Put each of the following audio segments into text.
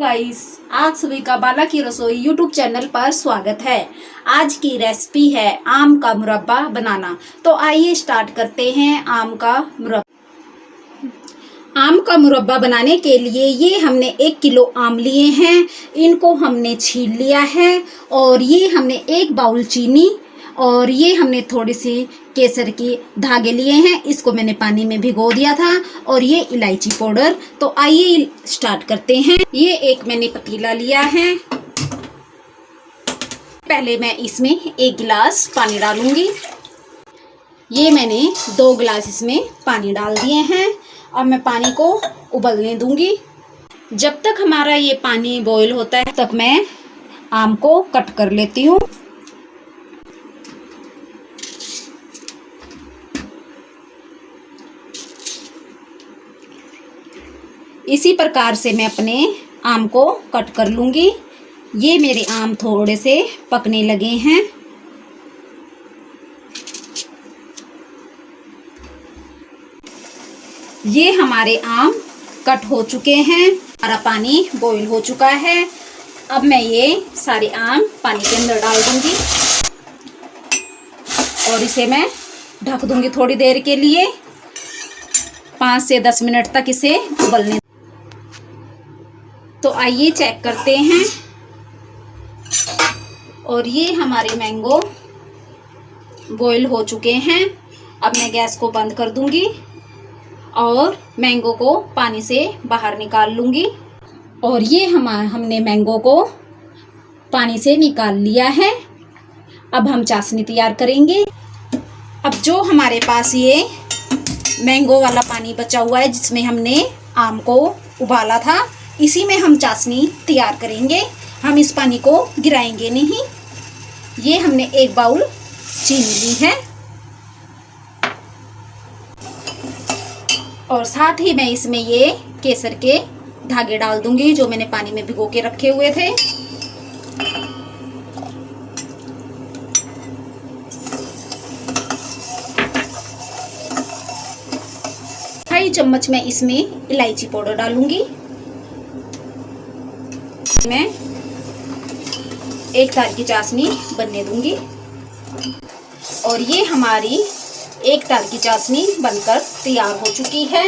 Guys आप सभी का बाला की रसोई यूट्यूब चैनल पर स्वागत है। आज की रेसिपी है आम का मुरब्बा बनाना। तो आइए स्टार्ट करते हैं आम का मुरब्बा। आम का मुरब्बा बनाने के लिए ये हमने एक किलो आम लिए हैं। इनको हमने छील लिया है और ये हमने एक बाउल चीनी और ये हमने थोड़ी सी केसर के धागे लिए हैं, इसको मैंने पानी में भिगो दिया था और ये इलायची पाउडर। तो आइए स्टार्ट करते हैं। ये एक मैंने पतीला लिया है। पहले मैं इसमें एक गिलास पानी डालूँगी। ये मैंने दो गिलास इसमें पानी डाल दिए हैं। अब मैं पानी को उबलने दूँगी। जब तक हमारा ये पानी बॉईल होता है, तब मैं आम को कट कर लेती हूँ। इसी प्रकार से मैं अपने आम को कट कर लूँगी। ये मेरे आम थोड़े से पकने लगे हैं। ये हमारे आम कट हो चुके हैं। हमारा पानी बॉईल हो चुका है। अब मैं ये सारे आम पानी के अंदर डाल दूँगी। और इसे मैं ढक दूँगी थोड़ी देर के लिए। पाँच से दस मिनट तक इसे उबलने तो आइए चेक करते हैं। और ये हमारे मैंगो बॉईल हो चुके हैं। अब मैं गैस को बंद कर दूँगी और मैंगो को पानी से बाहर निकाल लूँगी। और ये हम, हमने मैंगो को पानी से निकाल लिया है। अब हम चाशनी तैयार करेंगे। अब जो हमारे पास ये मैंगो वाला पानी बचा हुआ है, जिसमें हमने आम को उबाला था इसी में हम चाशनी तैयार करेंगे। हम इस पानी को गिराएँगे नहीं। ये हमने एक बाउल चीनी ली है। और साथ ही मैं इसमें ये केसर के धागे डाल दूँगी, जो मैंने पानी में भिगो के रखे हुए थे। ढाई चम्मच मैं इसमें इलायची पाउडर डालूँगी। मैं एक तार की चाशनी बनने दूँगी। और ये हमारी एक तार की चाशनी बनकर तैयार हो चुकी है।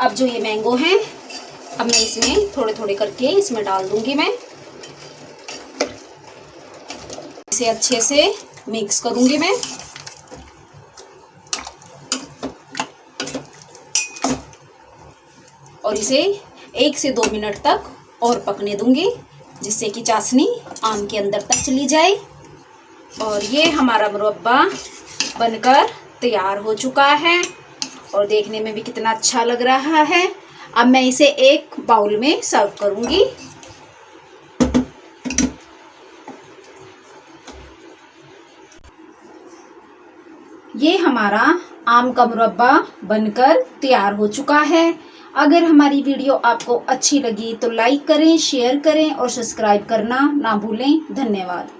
अब जो ये मैंगो हैं, अब मैं इसमें थोड़े थोड़े करके इसमें डाल दूँगी मैं। इसे अच्छे से मिक्स करूँगी मैं। और इसे एक से दो मिनट तक और पकने दूँगी, जिससे कि चाशनी आम के अंदर तक चली जाए। और ये हमारा मुरब्बा बनकर तैयार हो चुका है। और देखने में भी कितना अच्छा लग रहा है। अब मैं इसे एक बाउल में सर्व करूँगी। ये हमारा आम का मुरब्बा बनकर तैयार हो चुका है। अगर हमारी वीडियो आपको अच्छी लगी तो लाइक करें, शेयर करें और सब्सक्राइब करना ना भूलें। धन्यवाद।